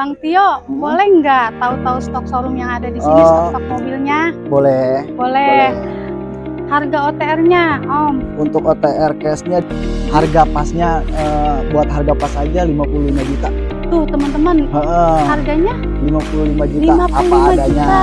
Bang Tio, Hmm. boleh nggak tahu-tahu stok showroom yang ada di sini, Oh. stok-stok mobilnya? Boleh. Boleh. Harga OTR-nya, Om? Untuk OTR cashnya harga pasnya eh, buat harga pas aja 55 juta. Tuh, teman-teman, harganya 55 juta 55 apa adanya. juta.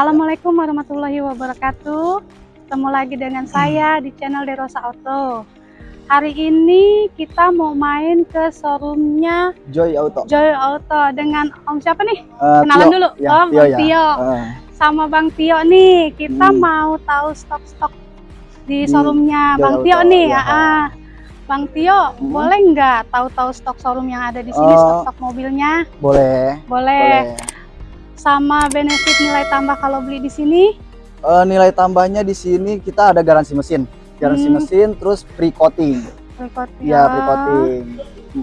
Assalamualaikum warahmatullahi wabarakatuh. Ketemu lagi dengan saya di channel Derosa Auto. Hari ini kita mau main ke showroomnya Joy Auto. Joy Auto dengan Om siapa nih? Eh, Kenalan Tio. dulu. Ya, oh, Tio Bang ya. Tio. Heeh. Sama Bang Tio nih, kita Hmm. mau tahu stok-stok di Di showroomnya Joy Bang Auto, Tio nih. ya. ah. Bang Tio, Hmm. boleh nggak tahu-tahu stok showroom yang ada di sini, Oh. stok-stok mobilnya? Boleh. Boleh. Boleh. Sama benefit nilai tambah kalau beli di sini? Eh, nilai tambahnya di sini kita ada garansi mesin. Garansi Hmm. mesin terus free coating. Record Ya, free coating.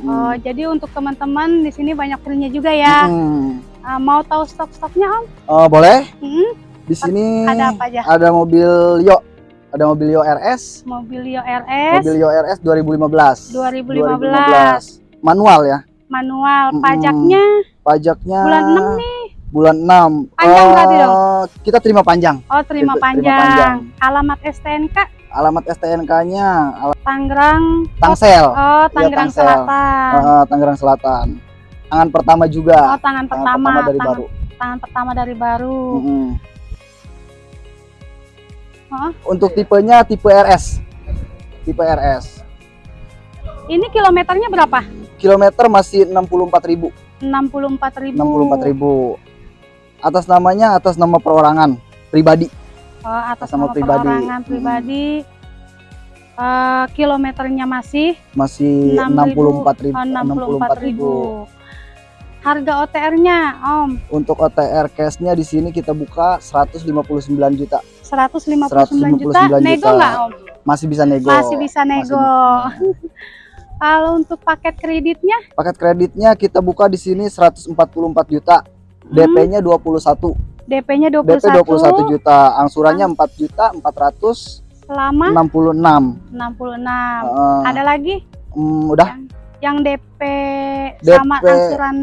Oh, jadi untuk teman-teman di sini banyak free-nya juga ya. Mm-mm. Ah, mau tahu stok-stoknya Om? Eh, boleh? Hmm, Di sini ada apa aja? ada mobil Yo. Ada mobil Yo RS. Mobilio RS Mobil Yo RS 2015. 2015. Manual ya. manual, pajaknya Pajaknya bulan 6 nih. Bulan 6. Panjang berarti dong? Kita terima panjang. Oh, terima Terima panjang. panjang. Alamat STNK Alamat STNK-nya Tangerang. Tangsel. Oh, Tangerang Tangsel. Selatan. Eh, Tangerang Selatan. Tangan pertama juga. Oh, tangan Tangan pertama, pertama dari tangan, baru. tangan pertama dari baru. Mm-mm. Oh, Untuk tipenya tipe RS. Tipe RS. ini kilometernya berapa? Kilometer masih 64.000. 64.000. 64.000. Atas namanya atas nama perorangan pribadi. Oh, atas Sama nama pribadi. perorangan Hmm. pribadi. Eh, kilometernya masih Masih 6.000. 64.000. oh, 64.000. Harga OTR-nya, Om, Untuk OTR cashnya di sini kita buka 159 juta. 159 juta. 159 Nego juta. nggak, Om? Masih bisa nego. Masih bisa nego. Kalau untuk paket kreditnya, Paket kreditnya kita buka di sini 144 juta. DP-nya 21. DP-nya DP 21, 21 juta. Angsurannya 4 juta 466. selama 66. 66. Ada Heeh. lagi Hmm, udah yang DP, DP. sama angsuran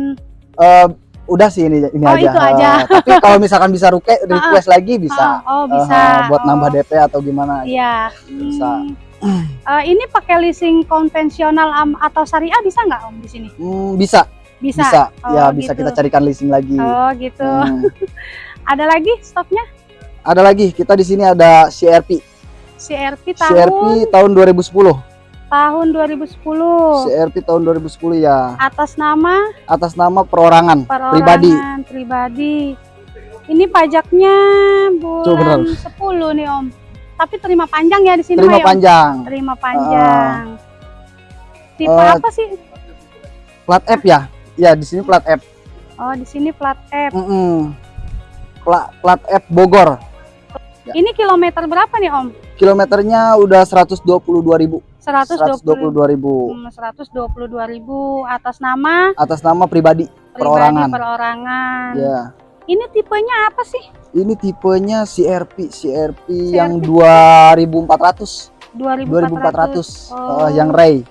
Eh, udah sih ini ini Oh, aja. itu aja. Eh, tapi kalau misalkan bisa ruke, request lagi bisa. Oh, oh, bisa. Eh, buat Oh, nambah DP atau gimana? Iya. Bisa. Hmm. Eh, ini pakai leasing konvensional am- atau syariah bisa nggak Om di sini? Hmm, bisa, Bisa. bisa. Oh, ya bisa gitu. kita carikan leasing lagi. Oh, gitu. Hmm. Ada lagi stoknya? Ada lagi, kita di sini ada CRP. CRP tahun CRP tahun 2010. tahun 2010. CRP tahun 2010 ya. Atas nama Atas nama perorangan, perorangan pribadi. pribadi. Ini pajaknya Tuh, bulan 10 nih Om. Tapi terima panjang ya di sini Terima ya, Om? panjang. Terima panjang. Tipe Eh, apa sih? Plat F ya? Ya, di sini plat F. Oh, di sini plat F. Mm-mm. Plat plat F Bogor. Ya. Ini kilometer berapa nih Om? Kilometernya udah 122.000. 120 122.000 Hmm, 122.000 atas nama atas nama pribadi. pribadi Perorangan. perorangan. Ya. Ini tipenya apa sih? Ini tipenya CRP, CRP yang 2400, 2400 Oh. eh, yang Ray.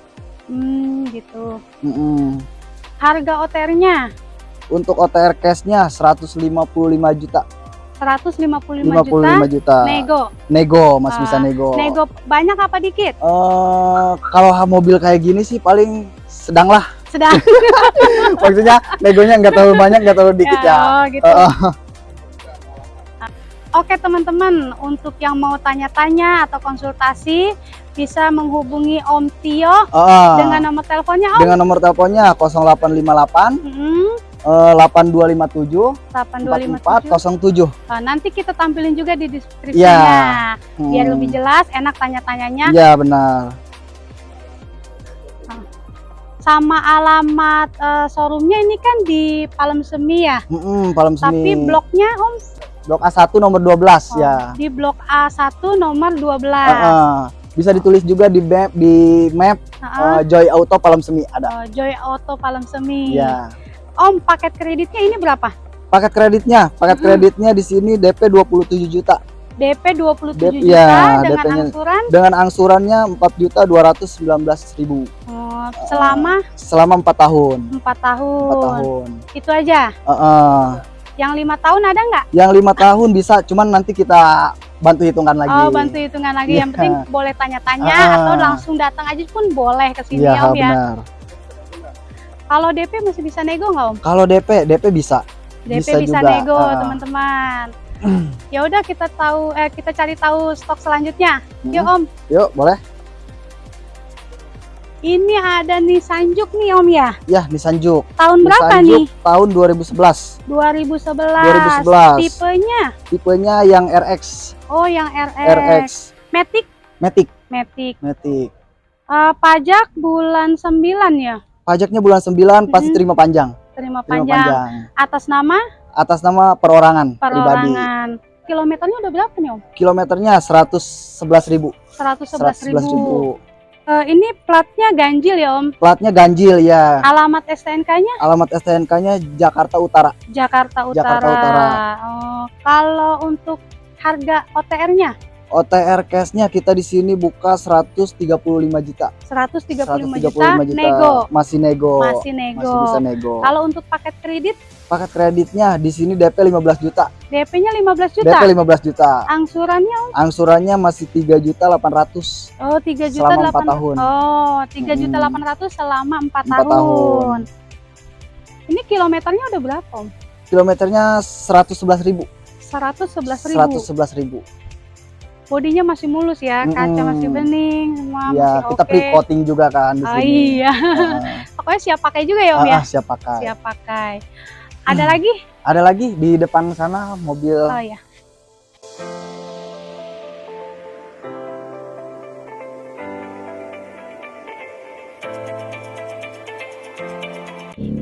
Hmm, gitu. Mm-mm. Harga OTR-nya Untuk OTR cashnya 155 juta, 155 juta. 55 juta. Nego. Nego, masih Ah, bisa nego. Nego banyak apa dikit? Eh, kalau mobil kayak gini sih paling sedang lah. Sedang. Maksudnya negonya nggak terlalu banyak, nggak terlalu dikit ya. Oh, gitu. Eh. Oke teman-teman, untuk yang mau tanya-tanya atau konsultasi bisa menghubungi Om Tio Ah, dengan nomor teleponnya Om. dengan nomor teleponnya 0858 Hmm, eh, 8257 8257. 4407. Oh, nanti kita tampilin juga di deskripsinya Hmm. biar lebih jelas, enak tanya-tanyanya. Iya benar. Sama alamat eh, showroomnya ini kan di Palem Semi ya. Mm-mm, Palem Semi. Tapi bloknya Om Blok A1 nomor 12 oh, ya. di blok A1 nomor 12. Heeh. Bisa ditulis juga di map di map eh, Joy Auto Palem Semi ada. Oh, Joy Auto Palem Semi. Ya. Om, paket kreditnya ini berapa? Paket kreditnya, paket Mm-mm. kreditnya di sini DP 27 juta DP 27 DP, juta ya, dengan DP-nya. angsuran dengan angsurannya 4 juta 219 ribu oh, selama selama 4 tahun. 4 4 tahun. tahun. Itu aja. Heeh. Yang lima tahun ada nggak? Yang lima tahun bisa, cuman nanti kita bantu hitungan lagi. Oh, bantu hitungan lagi. Yang Iya. penting boleh tanya-tanya Ah. atau langsung datang aja pun boleh ke sini Iya Om ya. benar. Kalau DP masih bisa nego nggak Om? Kalau DP, DP bisa. DP bisa, Bisa juga, nego, ah. teman-teman. ya udah kita tahu eh kita cari tahu stok selanjutnya. Yuk Hmm. Om, Yuk, boleh. Ini ada nih Sanjuk nih Om ya. Ya, Nissan Juke. Tahun berapa Nissan nih? Tahun 2011. 2011. 2011. Tipenya? Tipenya yang RX, Oh, yang RX. RX Matic, Matic, Matic. Matic. Eh, pajak bulan 9 ya. Pajaknya bulan 9 pasti Mhm. terima panjang. Terima Terima panjang. panjang. Atas nama Atas nama perorangan, pribadi. perorangan. Kilometernya udah berapa nih Om? Kilometernya 111.000. 111 ribu. 111.000. Eh, ini platnya ganjil ya Om. Platnya ganjil ya. Alamat STNK-nya Alamat STNK-nya Jakarta Utara. Jakarta Utara. Jakarta Utara. Oh, kalau untuk harga OTR-nya OTR cashnya kita di sini buka 135 juta. 135, 135 juta, nego. Masih nego. Masih nego. Masih bisa nego. Kalau untuk paket kredit Paket kreditnya di sini DP 15 juta. DP-nya 15 juta. DP 15 juta. Angsurannya Angsurannya masih 3 juta 800 oh 3 juta selama 4 8 tahun. Oh, 3 juta Hmm. 800 selama 4, 4 tahun. tahun. Ini kilometernya udah berapa, Om? Kilometernya 111.000. 111 ribu. 111.000. Bodinya masih mulus ya, kaca Mm-mm. masih bening, semua Ya, masih kita oke. pre coating juga kan di Oh sini. iya, Nah, pokoknya siap pakai juga ya Om ah, ya. ah, siap pakai. Siap pakai. Ada lagi? Ada lagi di depan sana mobil Oh ya.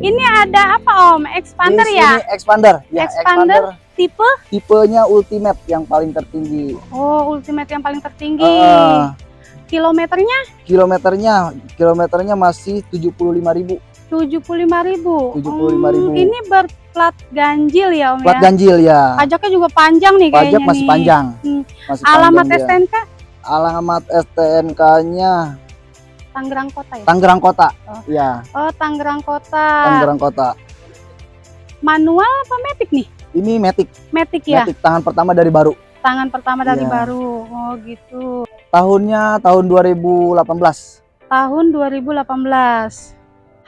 Ini ada apa Om? Expander Di ya? expander. Ya, Expander. Tipe? tipenya ultimate yang paling tertinggi. Oh, ultimate yang paling tertinggi. Eh, Kilometernya kilometernya kilometernya masih 75.000 75.000. 75.000. ini berplat ganjil ya Om plat ya? ganjil ya. Pajaknya juga panjang nih kayaknya Pajak masih nih. panjang. Hmm. Masih Alamat panjang dia. STNK Alamat STNK-nya Tangerang Kota ya? Tangerang Kota. Oh. Ya, Oh, Tangerang Kota. Tangerang Kota. Manual apa Matic nih? Ini Matic, Matic ya? Matic tangan pertama dari baru. Tangan pertama dari Iya. baru. Oh, gitu. Tahunnya tahun 2018. Tahun 2018.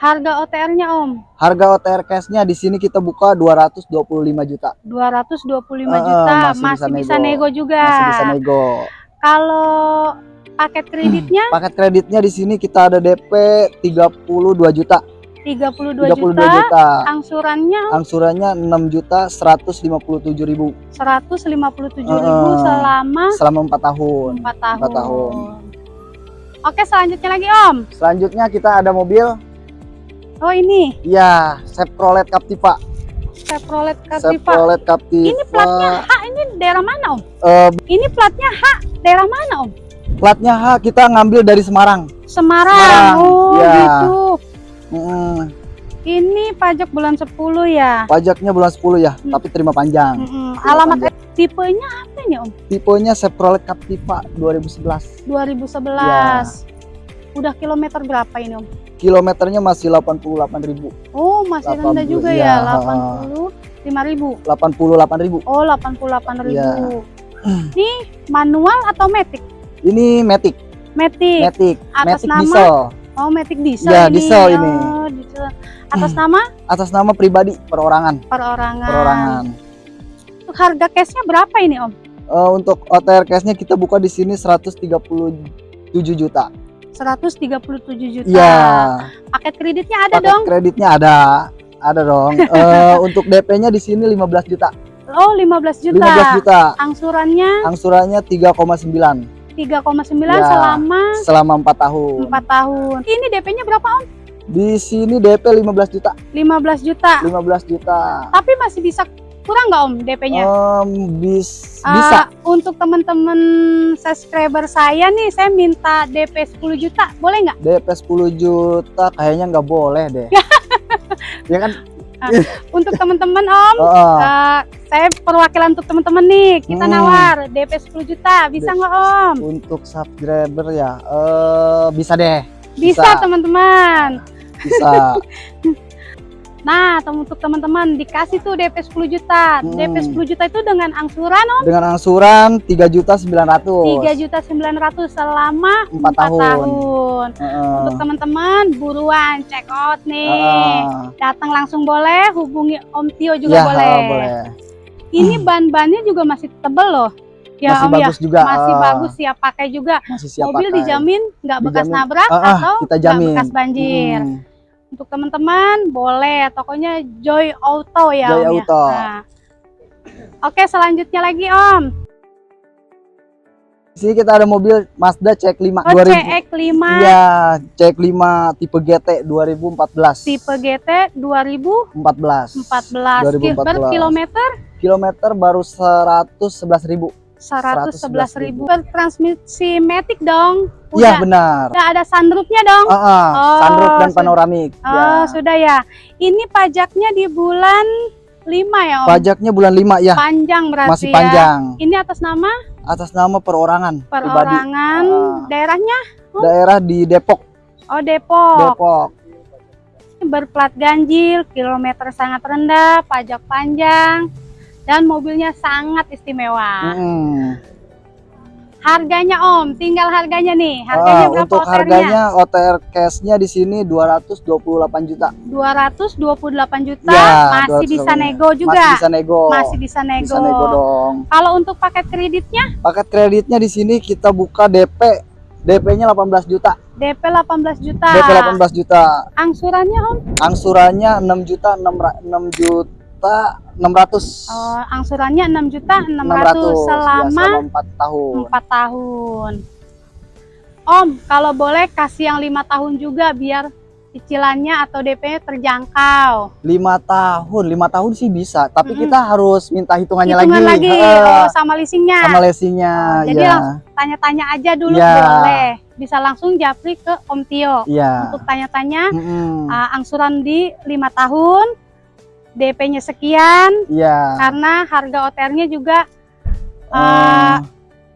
Harga OTR-nya Om, Harga OTR cash-nya di sini kita buka 225 juta. 225 Eh, eh, juta. masih Masih, bisa bisa, nego. nego juga. Masih bisa nego. Kalau paket kreditnya Paket kreditnya di sini kita ada DP 32 juta. 32, 32 juta. juta. Angsurannya Angsurannya 6 juta 157 ribu 157.000 Eh, eh. selama selama 4 tahun. 4 tahun. Empat tahun. Oke, selanjutnya lagi Om. Selanjutnya kita ada mobil Oh, ini ya Chevrolet Captiva. Chevrolet Captiva. Chevrolet Captiva. Ini platnya H, ini daerah mana Om? Eh, Ini platnya H, daerah mana Om? platnya H kita ngambil dari Semarang. Semarang. Semarang, Oh, ya. gitu. Mm, Ini pajak bulan 10 ya. pajaknya bulan 10 ya, Hmm. tapi terima panjang. Mm-mm. Terima Alamat panjang. tipenya apa nih Om? Tipenya Chevrolet Captiva 2011. 2011. Ya. Udah kilometer berapa ini Om? Kilometernya masih 88.000. Oh, masih rendah 80, juga ya. ya, 85.000. 88.000. Oh, 88.000. Ya. Ini manual atau matic? Ini Matic, Matic. Matic, Atas Matic nama? diesel. Oh, matic diesel Ya, ini. diesel ini. Oh, diesel. Atas nama Atas nama pribadi perorangan. perorangan. Perorangan. Untuk harga cashnya berapa ini Om? Eh, untuk OTR cash-nya kita buka di sini 130 7 juta. 137 juta. Iya. Paket kreditnya ada Paket dong. kreditnya ada. Ada dong. Eh, untuk DP-nya di sini 15 juta. Oh, 15 juta. 15 juta. Angsurannya Angsurannya 3,9 3,9 Ya. selama selama 4 tahun. 4 tahun. Ini DP-nya berapa Om? Di sini DP 15 juta. 15 juta. 15 juta. Tapi masih bisa kurang nggak Om DP-nya? Em, bis, Ah, bisa. untuk teman-teman subscriber saya nih, saya minta DP 10 juta, boleh nggak? DP 10 juta kayaknya nggak boleh deh. ya kan? Untuk teman-teman Om, eh, saya perwakilan untuk teman-teman nih, kita Hmm. nawar DP 10 juta, bisa nggak Om? Untuk subscriber ya, eh bisa deh, Bisa Bisa. teman-teman. bisa. Nah, untuk teman-teman dikasih tuh DP 10 juta. Hmm. DP 10 juta itu dengan angsuran Om Dengan angsuran 3 juta 900. 3 juta 900 selama 4 4 tahun. tahun. Heeh. Untuk teman-teman buruan check out nih. Heeh. Datang langsung boleh, hubungi Om Tio juga Ya, boleh. boleh. Ini ban-bannya juga masih tebel loh. Ya masih Om bagus ya, juga. masih eh, bagus siap pakai juga. Masih siap Mobil pakai. dijamin nggak bekas Dijamin. nabrak Ah, ah, atau kita nggak jamin. bekas banjir. Hmm. Untuk teman-teman boleh tokonya Joy Auto ya Joy Om Auto. ya. Nah. Oke selanjutnya lagi Om. Di sini kita ada mobil Mazda CX-5 Oh 2000. CX-5 Iya, CX-5 tipe GT 2014. tipe GT 2014 14. 2014. berkilometer Kilometer baru 111.000. 111.000 bertransmisi matic dong. Iya benar. udah ada sunroofnya dong. Ah, ah, Oh, sunroof dan panoramik. Oh, ya. sudah ya. Ini pajaknya di bulan 5 ya, Om. Pajaknya bulan 5 ya, Panjang berarti masih ya. panjang. Ini atas nama Atas nama perorangan perorangan Ah. daerahnya Daerah di Depok, oh Depok. Depok. Berplat ganjil, kilometer sangat rendah, pajak panjang dan mobilnya sangat istimewa. Mm. Harganya Om, tinggal harganya nih. Harganya Ah, berapa untuk harganya OTR cashnya di sini 228 juta. 228 juta Ya, masih bisa 228. nego juga. Masih bisa nego. Masih bisa nego. Bisa nego dong. Kalau untuk paket kreditnya Paket kreditnya di sini kita buka DP DP-nya 18 juta. DP 18 juta. DP 18 juta. Angsurannya Om? Angsurannya 6 juta 6, 6 juta 600. Oh, angsurannya 6 juta 600, 600 selama ya, 4 tahun. 4 tahun. Om, kalau boleh kasih yang lima tahun juga biar cicilannya atau DP terjangkau. 5 tahun, 5 tahun sih bisa, tapi Mm-mm. kita harus minta hitungannya Hitungan lagi. lagi, oh, sama leasingnya. sama leasingnya, Oh, jadi ya. Tanya-tanya aja dulu Ya. boleh. Bisa langsung japri ke Om Tio. Iya. Untuk tanya-tanya Mm-mm. uh, angsuran di lima tahun, DP-nya sekian, Iya. karena harga OTR-nya juga uh,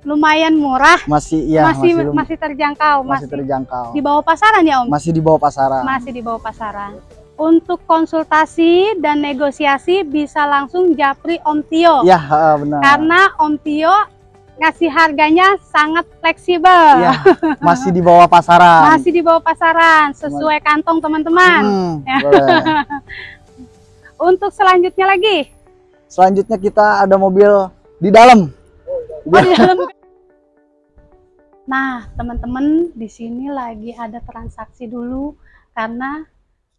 lumayan murah, masih iya masih masih, masih terjangkau, masih masih terjangkau. di bawah pasaran ya Om? Masih di bawah pasaran. Masih di bawah pasaran. Untuk konsultasi dan negosiasi bisa langsung japri Om Tio. Iya, heeh, benar. Karena Om Tio ngasih harganya sangat fleksibel. Iya, masih di bawah pasaran. Masih di bawah pasaran, sesuai kantong teman-teman. Hmm, Ya. Untuk selanjutnya lagi, Selanjutnya kita ada mobil di dalam. oh, di dalam. Nah, teman-teman, di sini lagi ada transaksi dulu karena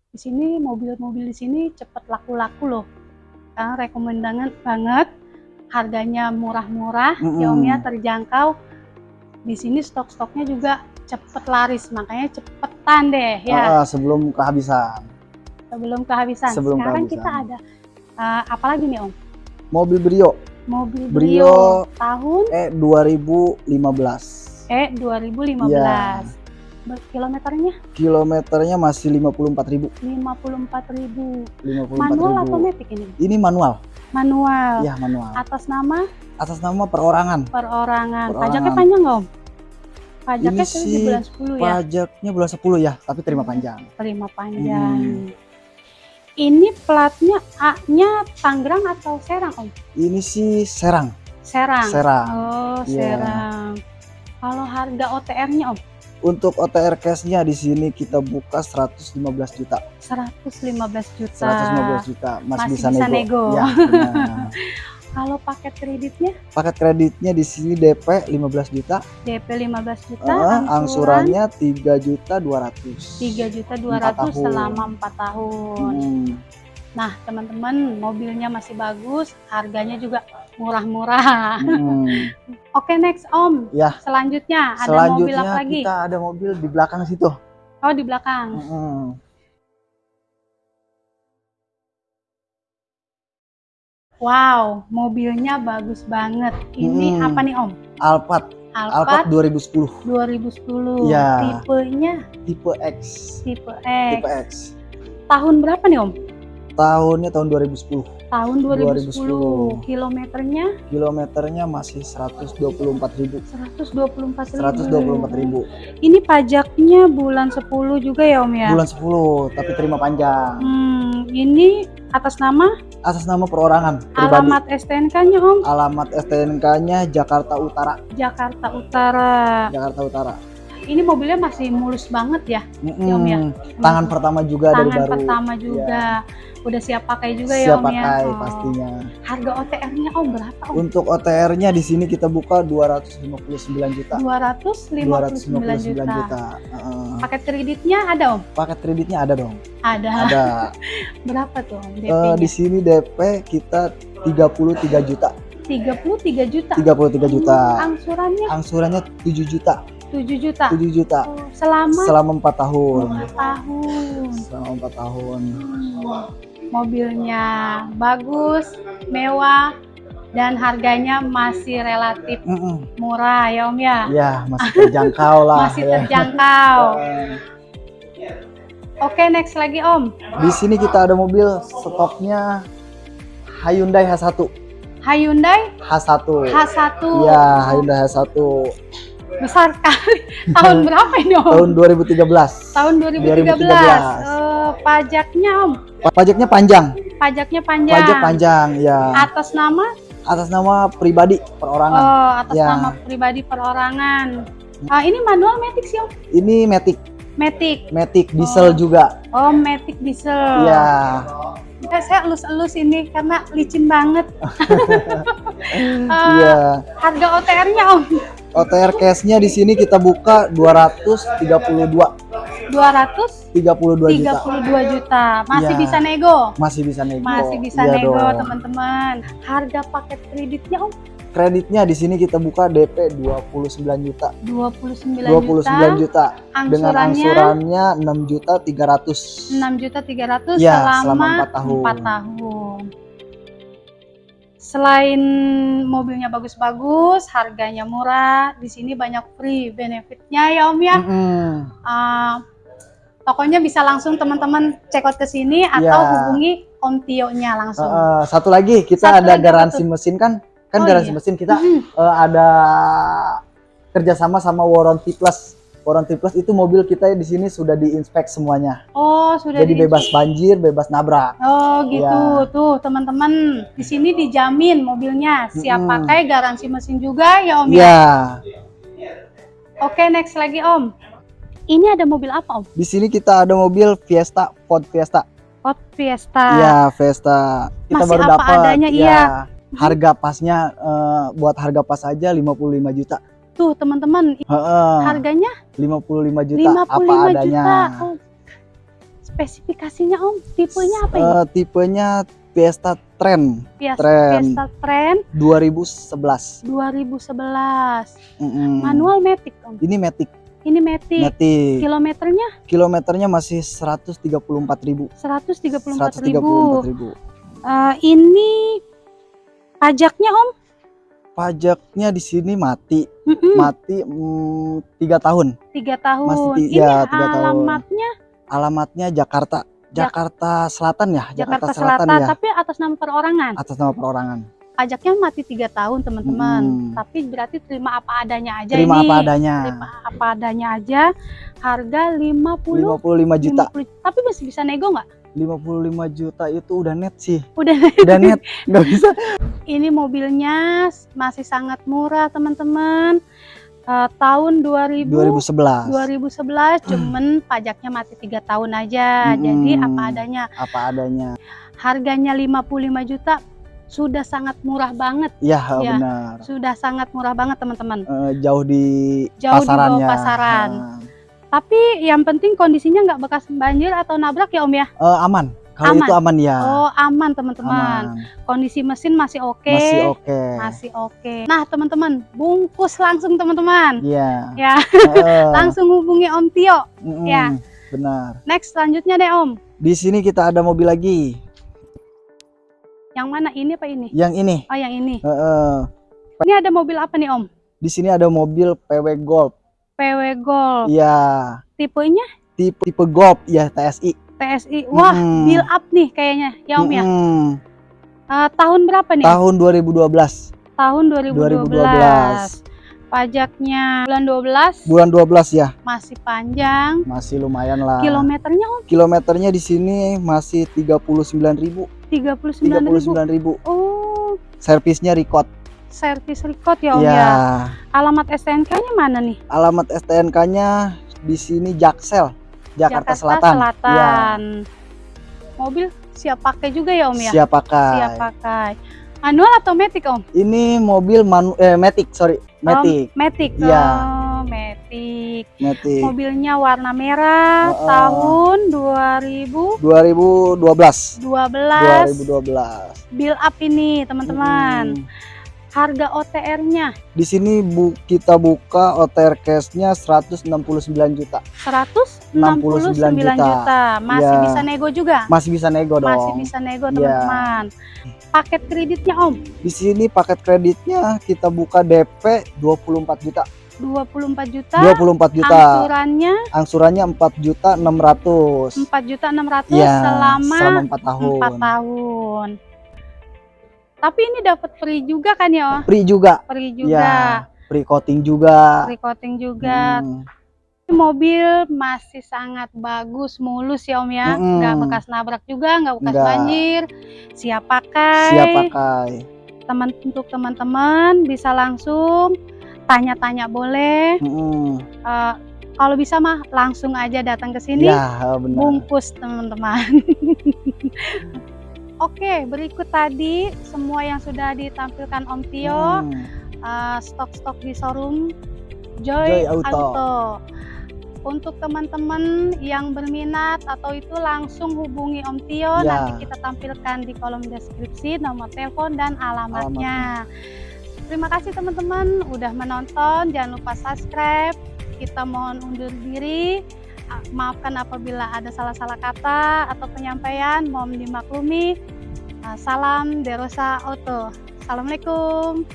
di sini mobil-mobil di sini cepat laku-laku loh. Karena rekomendangan banget, harganya murah-murah, ya, Mm-mm. terjangkau. Di sini stok-stoknya juga cepet laris, makanya cepetan deh ya. Ah, sebelum kehabisan. Sebelum kehabisan. Sebelum Sekarang kehabisan. kita ada uh, apa lagi nih Om? Mobil Brio Mobil Brio. Brio, tahun eh 2015. eh 2015. Iya. Berkilometernya Kilometernya masih 54.000. 54.000. 54.000. Manual atau matic ini? Ini manual. Manual. Iya, manual. Atas nama Atas nama perorangan. perorangan. Perorangan. Pajaknya panjang nggak Om? Pajaknya Ini sih bulan 10 ya. Pajaknya bulan 10 ya, tapi terima panjang. Terima panjang. Hmm. Ini platnya A-nya Tangerang atau Serang Om? Ini sih Serang. Serang. Serang. Oh, Iya. Serang. Kalau harga OTR-nya Om? Untuk OTR cashnya di sini kita buka 115 juta. 115 juta. 115 juta masih, Masih bisa, bisa nego. nego. Ya. Kalau paket kreditnya Paket kreditnya di sini DP 15 juta, DP 15 juta, eh, angsuran angsurannya 3 juta 200. 3 juta Empat 200 tahun. selama 4 tahun. Hmm, Nah, teman-teman, mobilnya masih bagus, harganya juga murah-murah. hmm. Oke, next Om. Ya. Selanjutnya ada mobil Selanjutnya apa lagi? kita ada mobil di belakang situ. Oh, di belakang. Hmm. Wow, mobilnya bagus banget. Ini Hmm. apa nih Om? Alphard, Alphard Alphard 2010, 2010. Ya. Tipenya tipe X. tipe Tipe X. X. Tahun berapa nih Om? Tahunnya tahun 2010. Tahun 2010. 2010. Kilometernya Kilometernya masih 124.000. 124 ribu. 124.000. Ini pajaknya bulan 10 juga ya Om ya? Bulan 10, tapi terima panjang. Hmm, ini atas nama Atas nama perorangan pribadi. alamat STNK-nya Om Alamat STNK-nya Jakarta Utara. Jakarta Utara. Jakarta Utara. Ini mobilnya masih mulus banget ya. Mm-mm. Om ya? Tangan pertama juga dari Tangan baru. pertama juga. Udah siap pakai juga ya Siap Om ya. pakai Oh. pastinya. Harga OTR-nya Om berapa Om? Untuk OTR-nya di sini kita buka 259 juta. 259 juta. juta. Heeh. Paket kreditnya ada Om? Paket kreditnya ada dong. Ada. Ada. Berapa tuh Om Eh, DP-nya? di sini DP kita 33 juta. 33 juta. 33 juta. Angsurannya Angsurannya 7 juta. 7 juta. 7 juta Oh, selama selama 4 tahun. 5 tahun. Selama 4 tahun. Hmm. Mobilnya bagus, mewah, dan harganya masih relatif Mm-mm. murah ya Om ya. Ya, masih terjangkau lah Masih ya. terjangkau. Oke, next lagi Om. Di sini kita ada mobil stoknya Hyundai H1. Hyundai H1. H1. Iya, Hyundai H1 Besar sekali. Tahun berapa ini Om? tahun 2013. Tahun 2013. 2013. Eh, pajaknya Om. Pajaknya panjang. Pajaknya panjang. Pajak panjang, ya. Atas nama? Atas nama pribadi perorangan. Oh, atas Ya. nama pribadi perorangan. Ah, ini manual Matic sih Om. Ini Matic, Matic. Matic diesel Oh. juga. Oh, Matic diesel. Iya. Eh, saya elus-elus ini karena licin banget. Eh, Iya. Harga OTR-nya Om. OTR cash-nya di sini kita buka 232 232 32 juta. juta. Masih Iya. bisa nego. Masih bisa nego. Masih bisa Iya nego, teman-teman. Harga paket kreditnya Om Kreditnya di sini kita buka DP 29 juta. 29, 29 juta. juta. Dengan Angsurannya angsurannya 6 juta 300. 6 juta 300 Ya, selama selama empat tahun. 4 tahun. Selain mobilnya bagus-bagus, harganya murah, di sini banyak free benefitnya ya Om ya. Mm-mm. Ah, tokonya bisa langsung teman-teman check out ke sini atau Ya. hubungi Om Tio-nya langsung. Uh, satu lagi kita Satu ada lagi garansi tuh? mesin kan? Kan Oh, garansi iya. mesin kita Mhm. uh, ada kerjasama sama Warranty Plus. Warranty Plus itu mobil kita di sini sudah diinspek semuanya. Oh, sudah Jadi di- bebas banjir, bebas nabrak. Oh gitu, Ya. tuh teman-teman. Di sini dijamin mobilnya siap Mm-mm. pakai, garansi mesin juga ya Om ya. Ya, Oke, next lagi Om. Ini ada mobil apa Om? di sini kita ada mobil Fiesta, Ford Fiesta. Ford Fiesta. Iya, Fiesta. Kita Masih baru apa dapat. adanya, ya. iya. Harga pasnya eh, buat harga pas aja 55 juta. Tuh teman-teman, Heeh. harganya 55 juta 55 apa adanya. juta. Oh. Spesifikasinya Om, tipenya apa ini? Eh, tipenya Fiesta Trend Fiesta, Trend. Fiesta Trend 2011. 2011. Mm-mm. Manual Matic Om. Ini Matic. Ini Matic. Matic. Kilometernya Kilometernya masih 134.000. 134.000. 134.000. Eh, ini pajaknya Om? Pajaknya di sini mati, mati mm, tiga tahun. tiga tahun. Masih ti- ini ya, tiga tahun. alamatnya Alamatnya Jakarta, Jakarta Selatan ya, Jakarta, Selatan, ya. tapi atas nama perorangan. Atas nama perorangan. Pajaknya mati tiga tahun teman-teman. Mm-mm. Tapi berarti terima apa adanya aja Terima ini. apa adanya. Terima apa adanya aja. Harga 50 55 juta. 50 tapi masih bisa nego nggak? 55 juta itu udah net sih. Udah. Udah net, nggak bisa. Ini mobilnya masih sangat murah teman-teman. Eh, tahun 2000 2011. 2011 cuman pajaknya mati tiga tahun aja. Jadi Mm-mm. apa adanya. Apa adanya. Harganya 55 juta sudah sangat murah banget. Iya, Iya. benar. Sudah sangat murah banget teman-teman. Eh, jauh di Jauh di bawah pasarannya. pasaran. Nah, Tapi yang penting kondisinya nggak bekas banjir atau nabrak ya Om ya. eh, aman. Kalau Aman. itu aman ya. Oh aman teman-teman. Kondisi mesin masih oke. Masih oke. Masih oke. Nah teman-teman, bungkus langsung teman-teman. Iya. Ya, Eh, langsung hubungi Om Tio. mm-mm, ya. Benar. Next selanjutnya deh Om. Di sini kita ada mobil lagi. Yang mana ini apa ini? Yang ini. Oh yang ini. Eh, eh, Ini ada mobil apa nih Om? di sini ada mobil PW Golf. PW Golf. Iya. Tipenya Tipe tipe Golf ya TSI. TSI. Wah, Mm-mm. build up nih kayaknya. Ya Om ya. Mm-mm. Eh, tahun berapa nih? Tahun 2012. Tahun 2012. 2012. Pajaknya bulan 12 Bulan 12 ya. masih panjang. Masih lumayan lah. Kilometernya Om Kilometernya di sini masih 39.000. 39.000. 39.000. Oh, Servisnya record. Servis record ya Om Iya. ya. Alamat STNK-nya mana nih? Alamat STNK-nya di sini Jaksel, Jakarta, Selatan. Selatan. Mobil siap pakai juga ya Om ya? Siap pakai. Siap pakai. Manual atau matic Om? Ini mobil manu eh Matic, sorry. Matic, Oh, matic. Iya. Oh, matic. Matic. Mobilnya warna merah Oh, oh. tahun 2012. 2012. 2012. Build up ini, teman-teman. Hmm. Harga OTR-nya Di sini bu, kita buka OTR cash-nya 169 juta. 169 juta. juta. Masih Iya. bisa nego juga? Masih bisa nego dong. Masih bisa nego, Iya. teman-teman. Paket kreditnya, Om, Di sini paket kreditnya kita buka DP 24 juta. 24 juta. 24 juta. Angsurannya Angsurannya 4 juta 600. 4 juta 600 Iya, selama, selama 4 tahun. 4 tahun. Tapi ini dapat free juga kan ya? Free juga. Free Iya, juga. free coating juga. Free coating juga. Hmm. Ini Mobil masih sangat bagus, mulus ya Om ya. Mm-mm. Nggak bekas nabrak juga, nggak bekas Nggak. banjir. Siap pakai. Siap pakai. Teman untuk teman-teman bisa langsung tanya-tanya boleh. Mm-mm. Eh, kalau bisa mah langsung aja datang ke sini. Ya, benar. bungkus teman-teman. Oke, berikut tadi semua yang sudah ditampilkan Om Tio, Hmm. eh, stok-stok di showroom Joy, Joy Auto. Auto. Untuk teman-teman yang berminat atau itu langsung hubungi Om Tio, Ya. nanti kita tampilkan di kolom deskripsi nomor telepon dan alamatnya. Terima kasih teman-teman udah menonton, jangan lupa subscribe. Kita mohon undur diri. Maafkan apabila ada salah-salah kata atau penyampaian, mohon dimaklumi. Ah, Salam Derosa Auto. Assalamualaikum.